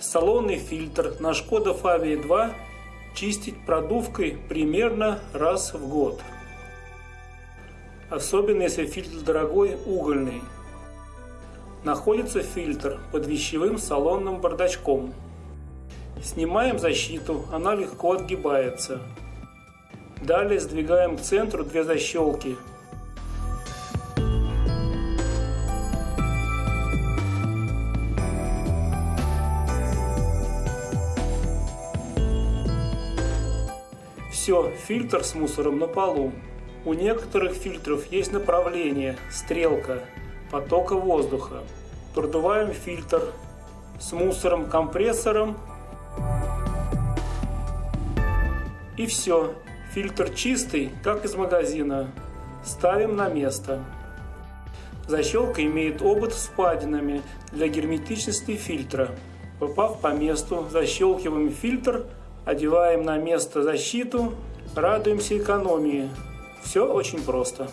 Салонный фильтр на Шкода Фавия 2 чистить продувкой примерно раз в год. Особенно если фильтр дорогой угольный. Находится фильтр под вещевым салонным бардачком. Снимаем защиту, она легко отгибается. Далее сдвигаем к центру две защелки Все, фильтр с мусором на полу. У некоторых фильтров есть направление, стрелка, потока воздуха. Продуваем фильтр с мусором компрессором. И все, фильтр чистый, как из магазина. Ставим на место. Защелка имеет обод с впадинами для герметичности фильтра. Попав по месту, защелкиваем фильтр – одеваем на место защиту, радуемся экономии. Все очень просто.